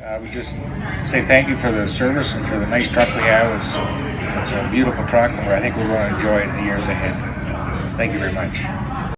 Uh, I would just say thank you for the service and for the nice truck we have. It's, it's a beautiful truck, and I think we're going to enjoy it in the years ahead. Thank you very much.